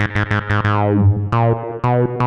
Right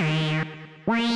Wow.